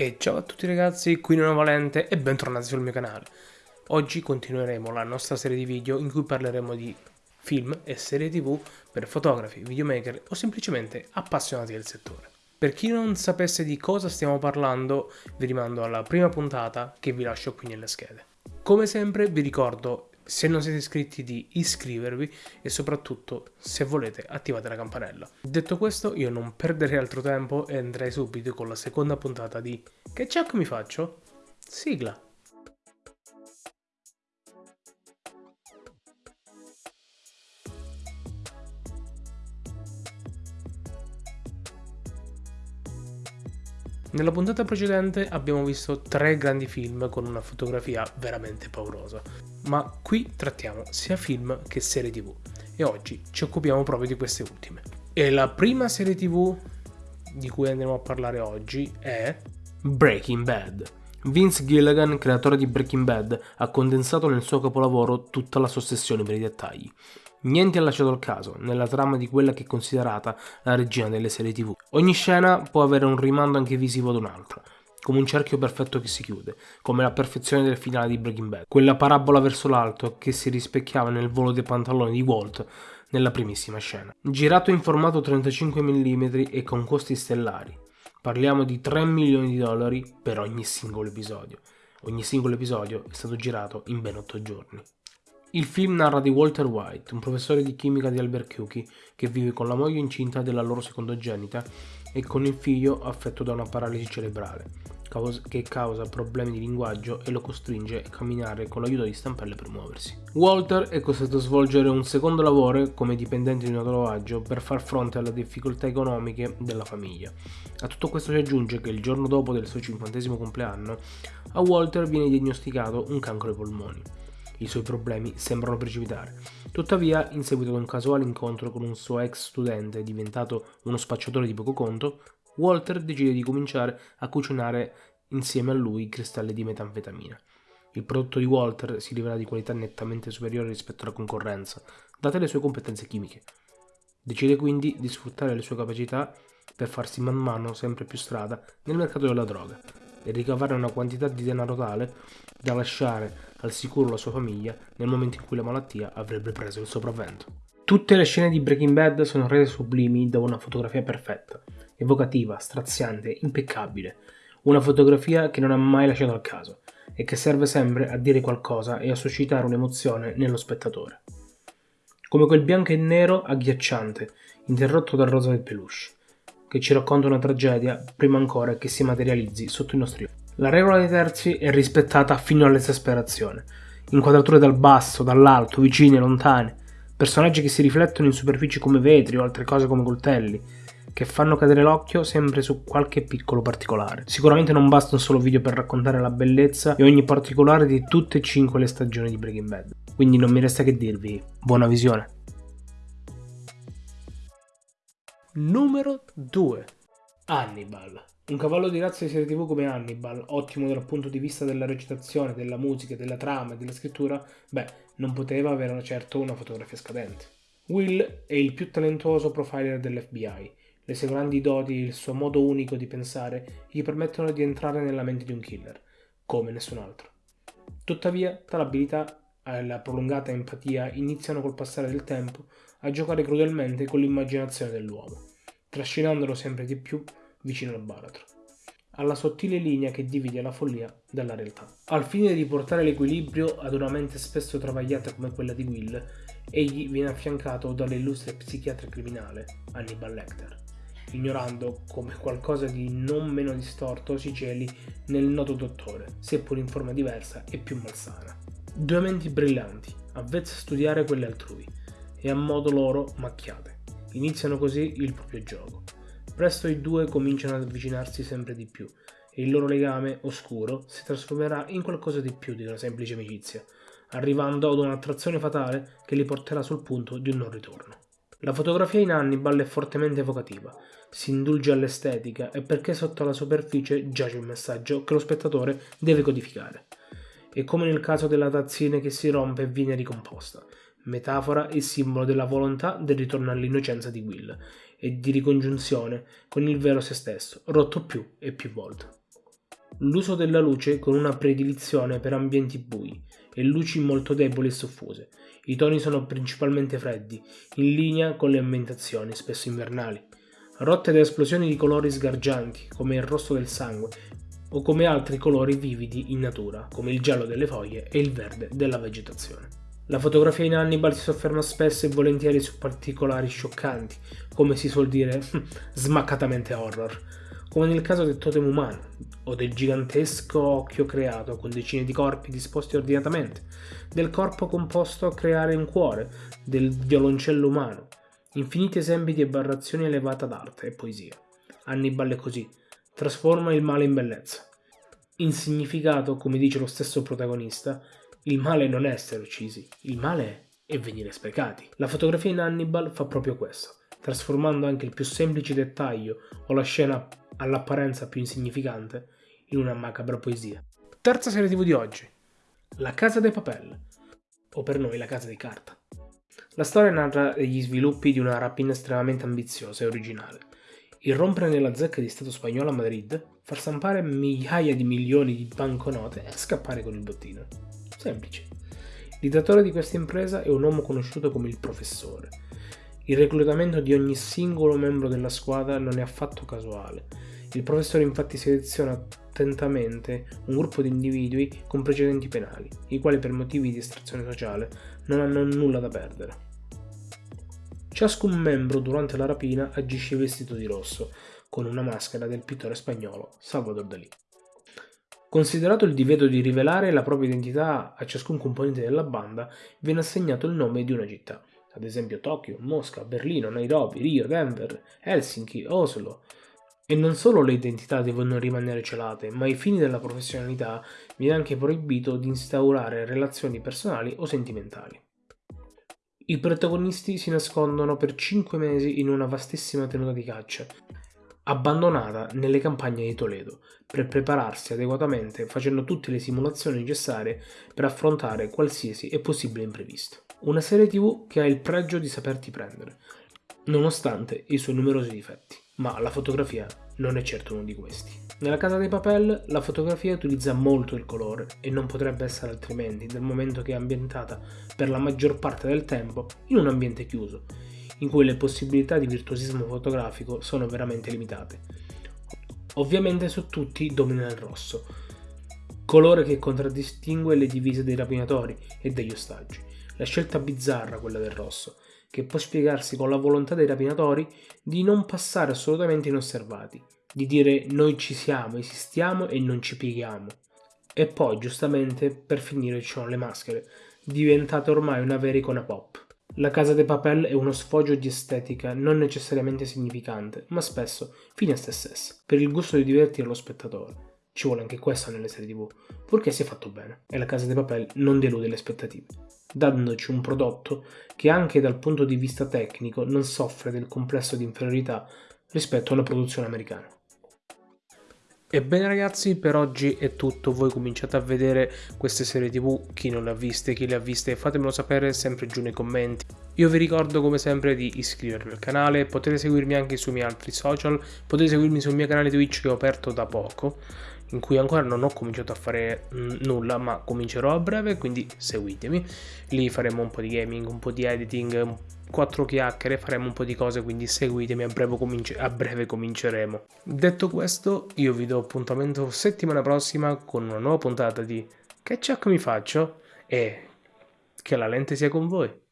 E ciao a tutti ragazzi, qui Nuovo Valente e bentornati sul mio canale. Oggi continueremo la nostra serie di video in cui parleremo di film e serie tv per fotografi, videomaker o semplicemente appassionati del settore. Per chi non sapesse di cosa stiamo parlando, vi rimando alla prima puntata che vi lascio qui nelle schede. Come sempre vi ricordo se non siete iscritti di iscrivervi e soprattutto se volete attivate la campanella. Detto questo io non perderei altro tempo e andrei subito con la seconda puntata di Che check mi faccio? Sigla! Nella puntata precedente abbiamo visto tre grandi film con una fotografia veramente paurosa, ma qui trattiamo sia film che serie tv e oggi ci occupiamo proprio di queste ultime. E la prima serie tv di cui andremo a parlare oggi è Breaking Bad. Vince Gilligan, creatore di Breaking Bad, ha condensato nel suo capolavoro tutta la sua ossessione per i dettagli. Niente è lasciato al caso nella trama di quella che è considerata la regina delle serie tv. Ogni scena può avere un rimando anche visivo ad un'altra, come un cerchio perfetto che si chiude, come la perfezione del finale di Breaking Bad, quella parabola verso l'alto che si rispecchiava nel volo dei pantaloni di Walt nella primissima scena. Girato in formato 35 mm e con costi stellari, parliamo di 3 milioni di dollari per ogni singolo episodio. Ogni singolo episodio è stato girato in ben 8 giorni. Il film narra di Walter White, un professore di chimica di Albuquerque che vive con la moglie incinta della loro secondogenita e con il figlio affetto da una paralisi cerebrale, che causa problemi di linguaggio e lo costringe a camminare con l'aiuto di stampelle per muoversi. Walter è costretto a svolgere un secondo lavoro come dipendente di un orologaggio per far fronte alle difficoltà economiche della famiglia. A tutto questo si aggiunge che il giorno dopo del suo cinquantesimo compleanno a Walter viene diagnosticato un cancro ai polmoni i suoi problemi sembrano precipitare. Tuttavia, in seguito ad un casuale incontro con un suo ex studente diventato uno spacciatore di poco conto, Walter decide di cominciare a cucinare insieme a lui cristalli di metanfetamina. Il prodotto di Walter si rivela di qualità nettamente superiore rispetto alla concorrenza, date le sue competenze chimiche. Decide quindi di sfruttare le sue capacità per farsi man mano sempre più strada nel mercato della droga e ricavare una quantità di denaro tale da lasciare al sicuro la sua famiglia nel momento in cui la malattia avrebbe preso il sopravvento. Tutte le scene di Breaking Bad sono rese sublimi da una fotografia perfetta, evocativa, straziante, impeccabile, una fotografia che non ha mai lasciato al caso e che serve sempre a dire qualcosa e a suscitare un'emozione nello spettatore. Come quel bianco e nero agghiacciante, interrotto dal rosa del peluche, che ci racconta una tragedia prima ancora che si materializzi sotto i nostri occhi. La regola dei terzi è rispettata fino all'esasperazione. Inquadrature dal basso, dall'alto, vicine, lontane. Personaggi che si riflettono in superfici come vetri o altre cose come coltelli, che fanno cadere l'occhio sempre su qualche piccolo particolare. Sicuramente non basta un solo video per raccontare la bellezza e ogni particolare di tutte e cinque le stagioni di Breaking Bad. Quindi non mi resta che dirvi buona visione. Numero 2 Hannibal un cavallo di razza di serie tv come Hannibal, ottimo dal punto di vista della recitazione, della musica, della trama e della scrittura, beh, non poteva avere certo una fotografia scadente. Will è il più talentuoso profiler dell'FBI. Le sue grandi doti e il suo modo unico di pensare gli permettono di entrare nella mente di un killer, come nessun altro. Tuttavia, tale abilità e la prolungata empatia iniziano col passare del tempo a giocare crudelmente con l'immaginazione dell'uomo, trascinandolo sempre di più vicino al baratro, alla sottile linea che divide la follia dalla realtà. Al fine di riportare l'equilibrio ad una mente spesso travagliata come quella di Will, egli viene affiancato dall'illustre psichiatra criminale Hannibal Lecter, ignorando come qualcosa di non meno distorto si celi nel noto dottore, seppur in forma diversa e più malsana. Due menti brillanti, avvezze a studiare quelle altrui, e a modo loro macchiate. Iniziano così il proprio gioco Presto i due cominciano ad avvicinarsi sempre di più e il loro legame oscuro si trasformerà in qualcosa di più di una semplice amicizia, arrivando ad un'attrazione fatale che li porterà sul punto di un non ritorno. La fotografia in Hannibal è fortemente evocativa, si indulge all'estetica e perché sotto la superficie giace un messaggio che lo spettatore deve codificare. E come nel caso della tazzina che si rompe e viene ricomposta, metafora e simbolo della volontà del ritorno all'innocenza di Will e di ricongiunzione con il vero se stesso, rotto più e più volte. L'uso della luce con una predilizione per ambienti bui e luci molto deboli e soffuse. I toni sono principalmente freddi, in linea con le ambientazioni, spesso invernali. Rotte da esplosioni di colori sgargianti, come il rosso del sangue, o come altri colori vividi in natura, come il giallo delle foglie e il verde della vegetazione. La fotografia in Hannibal si sofferma spesso e volentieri su particolari scioccanti, come si suol dire smaccatamente horror, come nel caso del totem umano o del gigantesco occhio creato con decine di corpi disposti ordinatamente, del corpo composto a creare un cuore, del violoncello umano, infiniti esempi di aberrazioni elevata d'arte e poesia. Hannibal è così, trasforma il male in bellezza. In significato, come dice lo stesso protagonista, il male non è essere uccisi, il male è venire sprecati. La fotografia in Hannibal fa proprio questo, trasformando anche il più semplice dettaglio o la scena all'apparenza più insignificante, in una macabra poesia. Terza serie tv di oggi. La Casa dei Papel, o per noi la Casa di Carta. La storia narra gli sviluppi di una rapina estremamente ambiziosa e originale. Irrompere nella zecca di Stato spagnolo a Madrid, far stampare migliaia di milioni di banconote e scappare con il bottino. Semplice. L'ideatore di questa impresa è un uomo conosciuto come il professore. Il reclutamento di ogni singolo membro della squadra non è affatto casuale il professore infatti seleziona attentamente un gruppo di individui con precedenti penali, i quali per motivi di estrazione sociale non hanno nulla da perdere. Ciascun membro durante la rapina agisce vestito di rosso, con una maschera del pittore spagnolo Salvador Dalí. Considerato il divieto di rivelare la propria identità a ciascun componente della banda, viene assegnato il nome di una città, ad esempio Tokyo, Mosca, Berlino, Nairobi, Rio, Denver, Helsinki, Oslo, e non solo le identità devono rimanere celate, ma ai fini della professionalità viene anche proibito di instaurare relazioni personali o sentimentali. I protagonisti si nascondono per 5 mesi in una vastissima tenuta di caccia, abbandonata nelle campagne di Toledo, per prepararsi adeguatamente facendo tutte le simulazioni necessarie per affrontare qualsiasi e possibile imprevisto. Una serie tv che ha il pregio di saperti prendere, nonostante i suoi numerosi difetti ma la fotografia non è certo uno di questi. Nella Casa dei Papel la fotografia utilizza molto il colore e non potrebbe essere altrimenti dal momento che è ambientata per la maggior parte del tempo in un ambiente chiuso, in cui le possibilità di virtuosismo fotografico sono veramente limitate. Ovviamente su tutti domina il rosso, colore che contraddistingue le divise dei rapinatori e degli ostaggi. La scelta bizzarra quella del rosso, che può spiegarsi con la volontà dei rapinatori di non passare assolutamente inosservati, di dire noi ci siamo, esistiamo e non ci pieghiamo. E poi, giustamente, per finire ci sono le maschere, diventate ormai una vera icona pop. La Casa de Papel è uno sfoggio di estetica non necessariamente significante, ma spesso fine a se stessa, per il gusto di divertire lo spettatore. Ci vuole anche questo nelle serie tv, purché sia fatto bene, e la Casa de Papel non delude le aspettative dandoci un prodotto che anche dal punto di vista tecnico non soffre del complesso di inferiorità rispetto alla produzione americana. Ebbene ragazzi, per oggi è tutto, voi cominciate a vedere queste serie tv, chi non le ha viste, chi le ha viste, fatemelo sapere sempre giù nei commenti. Io vi ricordo come sempre di iscrivervi al canale, potete seguirmi anche sui miei altri social, potete seguirmi sul mio canale Twitch che ho aperto da poco, in cui ancora non ho cominciato a fare mm, nulla, ma comincerò a breve, quindi seguitemi. Lì faremo un po' di gaming, un po' di editing, quattro chiacchiere, faremo un po' di cose, quindi seguitemi, a breve, cominci- a breve cominceremo. Detto questo, io vi do appuntamento settimana prossima con una nuova puntata di Che ciak mi faccio? E che la lente sia con voi.